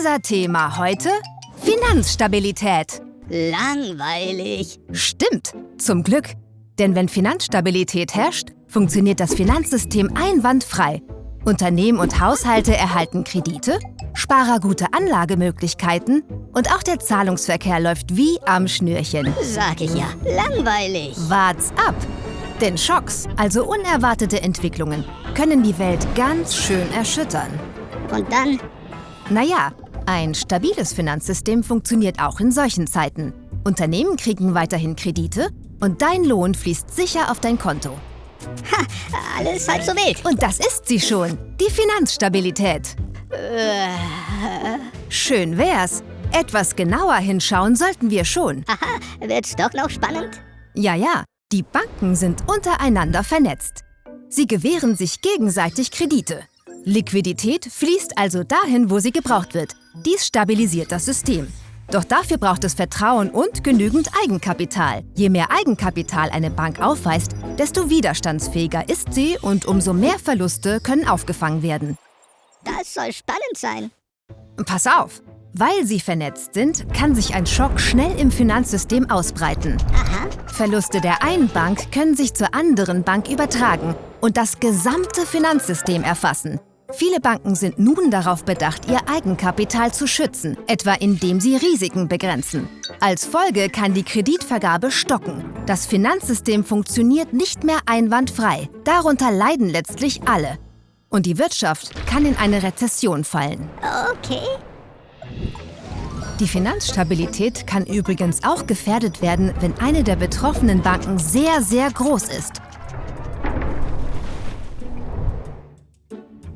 Unser Thema heute? Finanzstabilität. Langweilig. Stimmt, zum Glück. Denn wenn Finanzstabilität herrscht, funktioniert das Finanzsystem einwandfrei. Unternehmen und Haushalte erhalten Kredite, Sparer gute Anlagemöglichkeiten und auch der Zahlungsverkehr läuft wie am Schnürchen. Sag ich ja, langweilig. Wart's ab! Denn Schocks, also unerwartete Entwicklungen, können die Welt ganz schön erschüttern. Und dann? Naja, ein stabiles Finanzsystem funktioniert auch in solchen Zeiten. Unternehmen kriegen weiterhin Kredite und dein Lohn fließt sicher auf dein Konto. Ha, alles halb so wild. Und das ist sie schon, die Finanzstabilität. Äh, Schön wär's. Etwas genauer hinschauen sollten wir schon. aha, wird's doch noch spannend? Ja, ja, die Banken sind untereinander vernetzt. Sie gewähren sich gegenseitig Kredite. Liquidität fließt also dahin, wo sie gebraucht wird. Dies stabilisiert das System. Doch dafür braucht es Vertrauen und genügend Eigenkapital. Je mehr Eigenkapital eine Bank aufweist, desto widerstandsfähiger ist sie und umso mehr Verluste können aufgefangen werden. Das soll spannend sein. Pass auf! Weil sie vernetzt sind, kann sich ein Schock schnell im Finanzsystem ausbreiten. Aha, Verluste der einen Bank können sich zur anderen Bank übertragen und das gesamte Finanzsystem erfassen. Viele Banken sind nun darauf bedacht, ihr Eigenkapital zu schützen, etwa indem sie Risiken begrenzen. Als Folge kann die Kreditvergabe stocken. Das Finanzsystem funktioniert nicht mehr einwandfrei. Darunter leiden letztlich alle. Und die Wirtschaft kann in eine Rezession fallen. okay. Die Finanzstabilität kann übrigens auch gefährdet werden, wenn eine der betroffenen Banken sehr, sehr groß ist.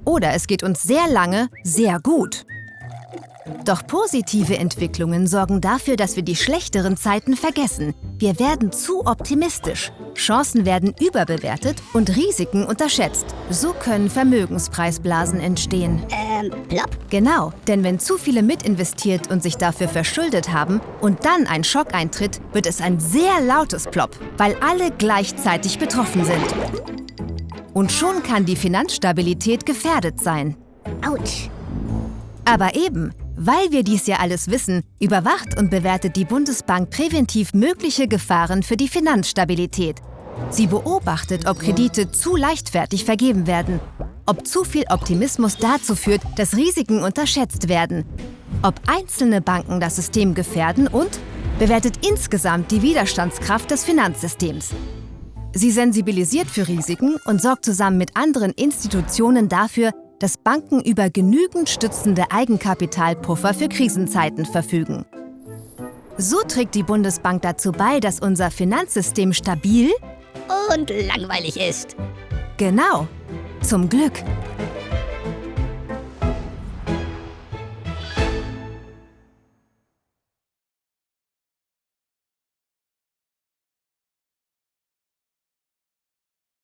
Oder es geht uns sehr lange sehr gut. Doch positive Entwicklungen sorgen dafür, dass wir die schlechteren Zeiten vergessen. Wir werden zu optimistisch. Chancen werden überbewertet und Risiken unterschätzt. So können Vermögenspreisblasen entstehen. Ähm, plopp. Genau, denn wenn zu viele mitinvestiert und sich dafür verschuldet haben und dann ein Schock eintritt, wird es ein sehr lautes Plop, weil alle gleichzeitig betroffen sind. Und schon kann die Finanzstabilität gefährdet sein. Autsch. Aber eben, weil wir dies ja alles wissen, überwacht und bewertet die Bundesbank präventiv mögliche Gefahren für die Finanzstabilität. Sie beobachtet, ob Kredite zu leichtfertig vergeben werden, ob zu viel Optimismus dazu führt, dass Risiken unterschätzt werden, ob einzelne Banken das System gefährden und bewertet insgesamt die Widerstandskraft des Finanzsystems. Sie sensibilisiert für Risiken und sorgt zusammen mit anderen Institutionen dafür, dass Banken über genügend stützende Eigenkapitalpuffer für Krisenzeiten verfügen. So trägt die Bundesbank dazu bei, dass unser Finanzsystem stabil, Und langweilig ist. genau, zum Glück,